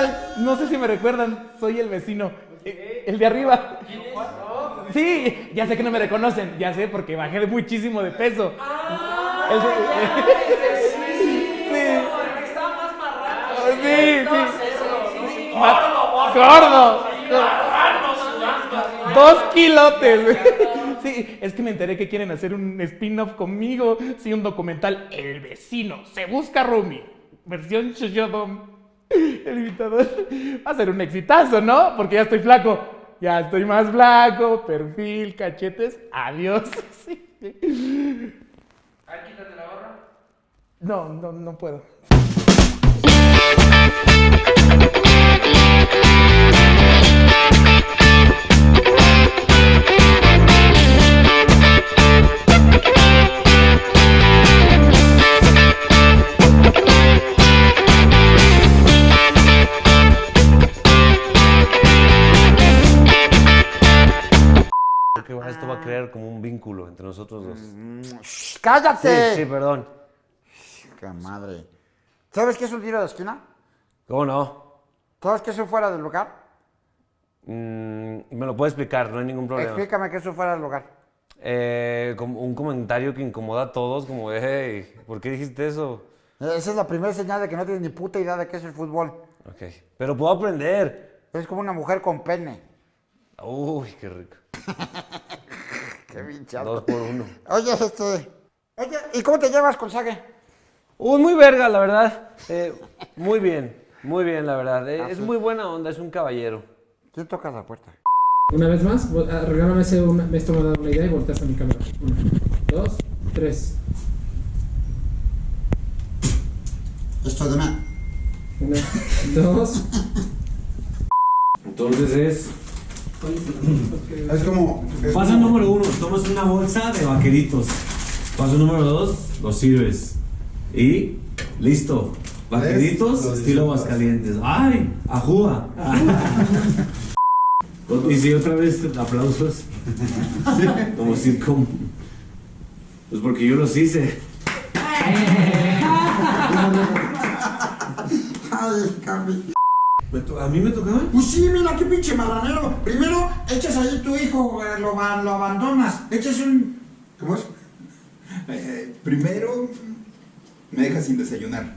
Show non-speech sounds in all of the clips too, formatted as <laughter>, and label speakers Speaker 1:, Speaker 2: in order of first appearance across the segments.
Speaker 1: tal? No sé si me recuerdan, soy el vecino, eh, el de arriba. Sí, ya sé que no me reconocen, ya sé porque bajé muchísimo de peso. El de- <laughs> Sí, sí. Ma- Gordo. Dos kilotes. <laughs> Sí, es que me enteré que quieren hacer un spin-off conmigo. Sí, un documental. El vecino se busca Rumi. Versión Shoshodom. <laughs> El invitador. Va a ser un exitazo, ¿no? Porque ya estoy flaco. Ya estoy más flaco. Perfil, cachetes. Adiós. <laughs> Sí. No, no, no puedo.
Speaker 2: Shh,
Speaker 3: Sí,
Speaker 2: ¡Cállate!
Speaker 3: sí, perdón.
Speaker 2: ¡Qué madre! ¿Sabes qué es un tiro de esquina?
Speaker 3: ¿Cómo no?
Speaker 2: ¿Sabes qué es un fuera del lugar?
Speaker 3: Mm, me lo puedes explicar, no hay ningún problema.
Speaker 2: Explícame qué es un fuera del lugar.
Speaker 3: Eh, como un comentario que incomoda a todos, como, hey, ¿por qué dijiste eso?
Speaker 2: Esa es la primera señal de que no tienes ni puta idea de qué es el fútbol.
Speaker 3: Ok, pero puedo aprender.
Speaker 2: Es como una mujer con pene.
Speaker 3: Uy, qué rico. <laughs>
Speaker 2: Qué pinchado.
Speaker 3: Dos por uno.
Speaker 2: Oye, este. ¿Y cómo te llevas con Sage?
Speaker 3: Uy, muy verga, la verdad. Eh, muy bien, muy bien, la verdad. Eh, es muy buena onda, es un caballero.
Speaker 2: ¿Quién toca la puerta?
Speaker 4: Una vez más, ah, regálame ese una, esto me ha dado una idea y volteas a mi cámara. Una, dos, tres.
Speaker 2: Esto de mí.
Speaker 4: Una, dos.
Speaker 3: Entonces es...
Speaker 5: Es como. es
Speaker 6: Paso
Speaker 5: como-
Speaker 6: número uno, tomas una bolsa de vaqueritos. Paso número dos, los sirves. Y listo. Vaqueritos, estilo. Aguascalientes. ¡Ay! ¡Ajúa! <laughs> y si otra vez aplausos. Como sitcom. Pues porque yo los hice.
Speaker 2: Ay, Cami.
Speaker 6: ¿Me to- ¿A mí me tocaba?
Speaker 2: Pues sí, mira qué pinche marranero. Primero echas ahí tu hijo, lo, lo abandonas. Echas un.
Speaker 5: ¿Cómo es? Eh, primero me dejas sin desayunar.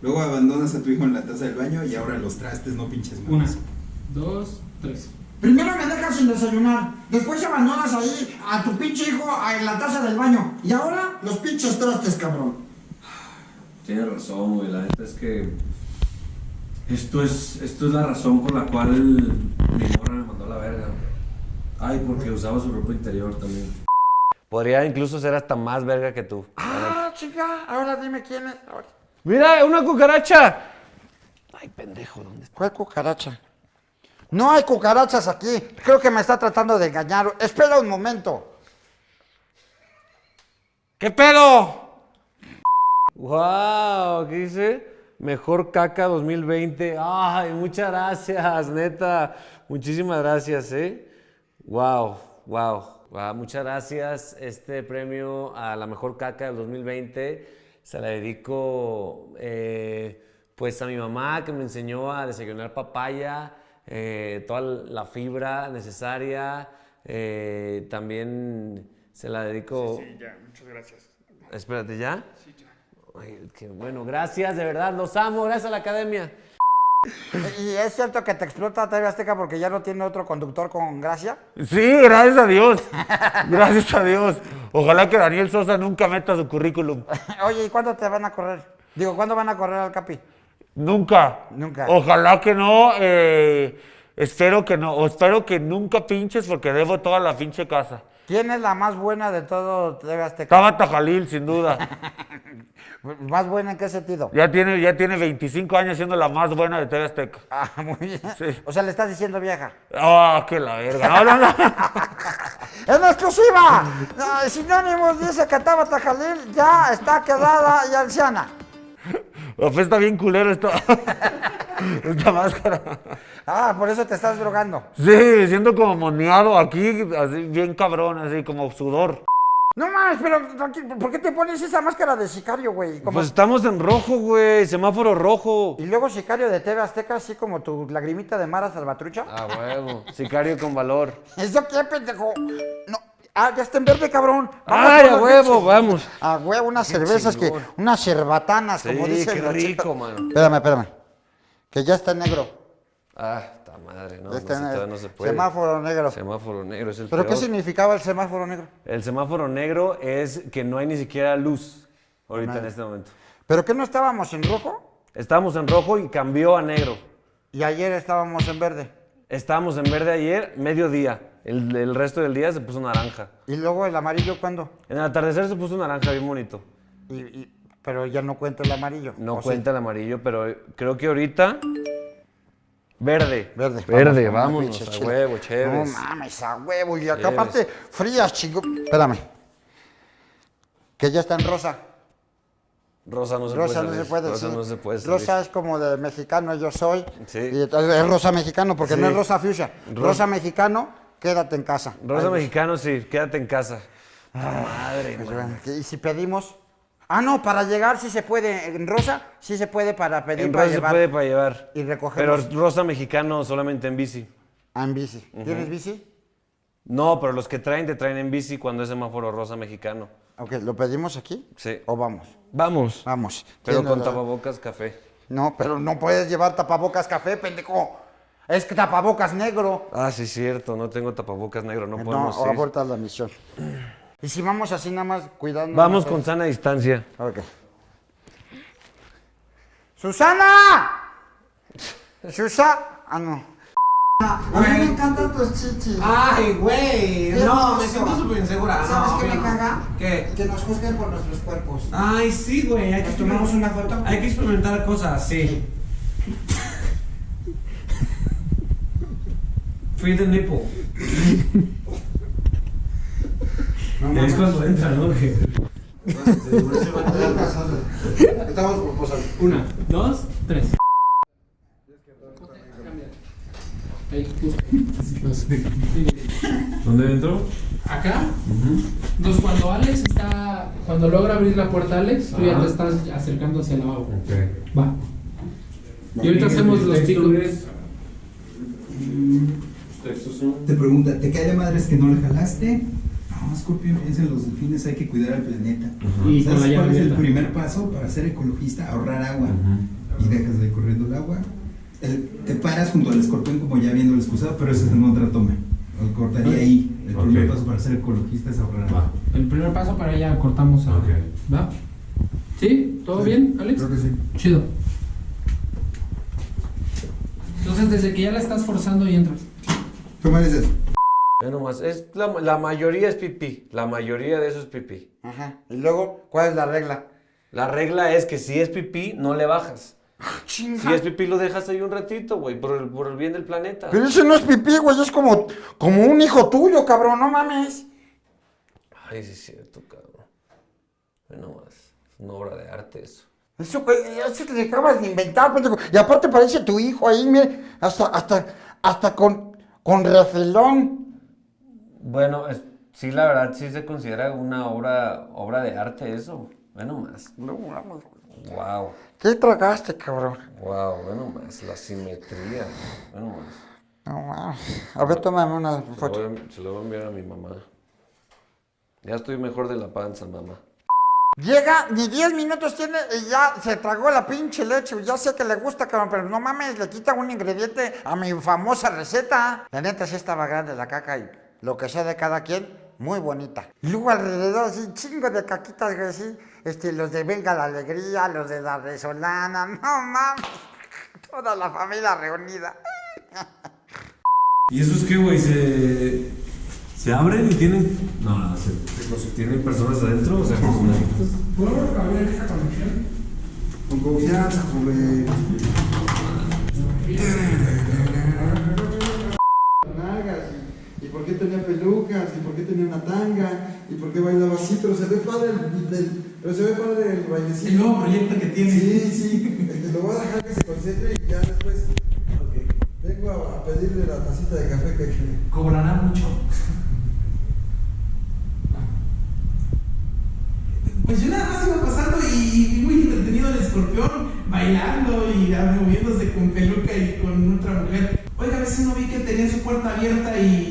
Speaker 5: Luego abandonas a tu hijo en la taza del baño y ahora los trastes, no pinches
Speaker 4: Una,
Speaker 5: más.
Speaker 4: dos, tres.
Speaker 2: Primero me dejas sin desayunar. Después abandonas ahí a tu pinche hijo en la taza del baño. Y ahora los pinches trastes, cabrón.
Speaker 6: Tienes razón, güey. La neta es que. Esto es, esto es la razón por la cual mi morra me mandó a la verga. Ay, porque usaba su ropa interior también.
Speaker 3: Podría incluso ser hasta más verga que tú.
Speaker 2: Ah, chica, ahora dime quién es. Ahora.
Speaker 3: ¡Mira, una cucaracha! Ay, pendejo, ¿dónde está?
Speaker 2: ¿Cuál cucaracha? No hay cucarachas aquí. Creo que me está tratando de engañar. Espera un momento. ¿Qué pedo?
Speaker 3: ¡Wow! ¿Qué dice? Mejor caca 2020. ¡Ay, muchas gracias, neta! Muchísimas gracias, ¿eh? ¡Wow! ¡Wow! Wow, muchas gracias. Este premio a la mejor caca del 2020 se la dedico eh, pues a mi mamá que me enseñó a desayunar papaya, eh, toda la fibra necesaria. eh, también se la dedico...
Speaker 1: Sí, ya, muchas gracias.
Speaker 3: Espérate, ¿ya? Sí, ya. Ay, qué bueno, gracias, de verdad, los amo, gracias a la academia.
Speaker 2: ¿Y es cierto que te explota TV Azteca porque ya no tiene otro conductor con gracia?
Speaker 3: Sí, gracias a Dios, gracias a Dios. Ojalá que Daniel Sosa nunca meta su currículum. <laughs>
Speaker 2: Oye, ¿y cuándo te van a correr? Digo, ¿cuándo van a correr al Capi?
Speaker 3: Nunca.
Speaker 2: Nunca.
Speaker 3: Ojalá que no, eh, espero que no, o espero que nunca pinches porque debo toda la pinche casa.
Speaker 2: ¿Quién es la más buena de todo TV Azteca?
Speaker 3: Tabata Jalil, sin duda. <laughs>
Speaker 2: ¿Más buena en qué sentido?
Speaker 3: Ya tiene, ya tiene 25 años siendo la más buena de TV Azteca.
Speaker 2: Ah, muy bien.
Speaker 3: Sí.
Speaker 2: O sea, le estás diciendo vieja.
Speaker 3: Ah, qué la verga. No, no, no. <laughs>
Speaker 2: ¡En exclusiva! Sinónimos dice que Tabata Jalil ya está quedada y anciana.
Speaker 3: Apesta bien culero esta, <laughs> <laughs> esta máscara.
Speaker 2: Ah, por eso te estás drogando.
Speaker 3: Sí, siento como moneado aquí, así bien cabrón, así como sudor.
Speaker 2: No mames, pero ¿por qué te pones esa máscara de sicario, güey? Como-
Speaker 3: Pues estamos en rojo, güey. Semáforo rojo.
Speaker 2: Y luego sicario de TV Azteca, así como tu lagrimita de Mara Salvatrucha.
Speaker 3: Ah, huevo. Sicario con valor.
Speaker 2: ¿Eso qué, pendejo? No. Ah, ya está en verde, cabrón.
Speaker 3: Ay, a huevo, vamos.
Speaker 2: A huevo, unas cervezas que. Unas cerbatanas, como
Speaker 3: Sí,
Speaker 2: dice
Speaker 3: qué rico, mano.
Speaker 2: Espérame, espérame. Que ya está negro.
Speaker 3: Ah, está madre, no, no,
Speaker 2: en
Speaker 3: todavía no se puede.
Speaker 2: Semáforo negro.
Speaker 3: Semáforo negro es el
Speaker 2: ¿Pero qué significaba el semáforo negro?
Speaker 3: El semáforo negro es que no hay ni siquiera luz ahorita en este momento.
Speaker 2: ¿Pero qué no estábamos en rojo?
Speaker 3: Estábamos en rojo y cambió a negro.
Speaker 2: Y ayer estábamos en verde.
Speaker 3: Estábamos en verde ayer, mediodía. El, el resto del día se puso naranja.
Speaker 2: Y luego el amarillo, ¿cuándo?
Speaker 3: En el atardecer se puso naranja bien bonito.
Speaker 2: Y- y- pero ya no cuenta el amarillo.
Speaker 3: No cuenta el amarillo, pero creo que ahorita. Verde.
Speaker 2: Verde.
Speaker 3: Verde,
Speaker 2: Vamos,
Speaker 3: vámonos.
Speaker 2: pinche
Speaker 3: A huevo, chévere.
Speaker 2: No mames, a huevo. Y acá aparte, frías, chingo. Espérame. Que ya está en rosa.
Speaker 3: Rosa no se
Speaker 2: Rosa
Speaker 3: puede
Speaker 2: no se puede
Speaker 3: Rosa no se puede salir.
Speaker 2: Rosa es como de mexicano, yo soy.
Speaker 3: Sí.
Speaker 2: Y entonces es rosa mexicano porque no es rosa fuchsia.
Speaker 3: Ro-
Speaker 2: Rosa mexicano, quédate en casa.
Speaker 3: Rosa
Speaker 2: Ay,
Speaker 3: mexicano, sí, quédate en casa. Madre,
Speaker 2: pues, ¿Y si pedimos? Ah, no, para llegar sí se puede. En rosa sí se puede para pedir
Speaker 3: En
Speaker 2: para
Speaker 3: rosa se puede para llevar.
Speaker 2: Y recogemos.
Speaker 3: Pero rosa mexicano solamente en bici.
Speaker 2: Ah, en bici. ¿Tienes bici?
Speaker 3: No, pero los que traen te traen en bici cuando es semáforo rosa mexicano.
Speaker 2: Ok, ¿lo pedimos aquí?
Speaker 3: Sí.
Speaker 2: ¿O vamos?
Speaker 3: Vamos.
Speaker 2: Vamos.
Speaker 3: Pero con tapabocas café.
Speaker 2: No, pero no puedes llevar tapabocas café, pendejo. Es que tapabocas negro.
Speaker 3: Ah, sí, cierto. No tengo tapabocas negro. No
Speaker 2: No,
Speaker 3: podemos ir.
Speaker 2: aborta la misión. Y si vamos así nada más cuidando.
Speaker 3: Vamos con sana distancia.
Speaker 2: Ok. ¡Susana! ¡Susa! Ah, no. A mí me encantan tus chichis.
Speaker 1: Ay, güey. No, me siento súper insegura.
Speaker 2: ¿Sabes
Speaker 1: No,
Speaker 2: qué me
Speaker 1: no.
Speaker 2: caga?
Speaker 1: ¿Qué?
Speaker 2: Que nos juzguen por nuestros cuerpos.
Speaker 1: Ay, sí, güey. Hay que
Speaker 2: ¿Nos tomamos una foto?
Speaker 1: Hay que experimentar cosas, sí. Free the nipple. <laughs> es cuando entra, ¿no? Que-
Speaker 2: Estamos proposando.
Speaker 4: Una, dos, tres. Ahí, justo.
Speaker 6: ¿Dónde entró?
Speaker 4: Acá. Entonces cuando Alex está. Cuando logra abrir la puerta Alex, tú ya te estás acercando hacia el lavabo.
Speaker 6: Ok.
Speaker 4: Va. Y ahorita hacemos los picos.
Speaker 5: Te pregunta, ¿te cae de madres que no le jalaste? No, Scorpio, piensa en los delfines, hay que cuidar al planeta.
Speaker 4: Y con
Speaker 5: ¿Sabes cuál es el primer paso para ser ecologista? Ahorrar agua. Y dejas de ir corriendo el agua. El- te paras junto al escorpión como ya viendo el excusado, pero eso es en otra toma. Lo cortaría ahí. El primer paso para ser ecologista es ahorrar agua.
Speaker 4: El primer paso para allá cortamos a.
Speaker 6: Ok.
Speaker 4: ¿Va? ¿Sí? ¿Todo bien, Alex?
Speaker 5: Creo que sí.
Speaker 4: Chido. Entonces, desde que ya la estás forzando y entras.
Speaker 5: ¿Qué me dices?
Speaker 3: Nomás, es la, la mayoría es pipí. La mayoría de eso es pipí.
Speaker 2: Ajá. Y luego, ¿cuál es la regla?
Speaker 3: La regla es que si es pipí, no le bajas.
Speaker 2: Chinga.
Speaker 3: Si es pipí, lo dejas ahí un ratito, güey, por el, por el bien del planeta.
Speaker 2: Pero ese no es pipí, güey, es como, como un hijo tuyo, cabrón, no mames.
Speaker 3: Ay, sí es cierto, cabrón. Nomás, es una obra de arte eso.
Speaker 2: Eso, eso te acabas de inventar, pendejo. Y aparte parece tu hijo ahí, mire, hasta, hasta, hasta con, con refilón.
Speaker 3: Bueno, es- sí, la verdad, sí se considera una obra, obra de arte eso. Ve nomás.
Speaker 2: No mames.
Speaker 3: Wow,
Speaker 2: ¿Qué tragaste, cabrón?
Speaker 3: wow, ve nomás, la simetría. Ve nomás.
Speaker 2: No mames. A ver, tómame una
Speaker 3: Se lo,
Speaker 2: foto.
Speaker 3: se lo voy a enviar a mi mamá. Ya estoy mejor de la panza, mamá.
Speaker 2: Llega, ni 10 minutos tiene y ya se tragó la pinche leche. Ya sé que le gusta, cabrón, pero no mames, le quita un ingrediente a mi famosa receta. La neta sí estaba grande la caca y lo que sea de cada quien, muy bonita. Y luego alrededor, así, chingo de caquitas, güey, así. Este, los de Venga la Alegría, los de la Resolana, <laughs> no mames. Toda la familia reunida.
Speaker 6: ¿Y esos qué, güey? ¿Se, ¿Se abren y tienen.? No, no, se, se- ¿tienen personas adentro? O sea, personajitos.
Speaker 4: ¿Puedo abrir esta conexión?
Speaker 5: Con confianza, joven. ¿Y por qué tenía pelucas? ¿Y por qué tenía una tanga? ¿Y por qué bailaba así? Pero se ve padre el, pero se ve padre el bailecito.
Speaker 1: El nuevo proyecto que tiene.
Speaker 5: Sí, sí. Lo voy a dejar que se concentre y ya después okay. vengo a, pedirle la tacita de café que...
Speaker 1: Cobrará mucho. pues yo nada más iba pasando y muy entretenido el escorpión, bailando y moviéndose con peluca y con otra mujer. Oiga, a veces no vi que tenía su puerta abierta y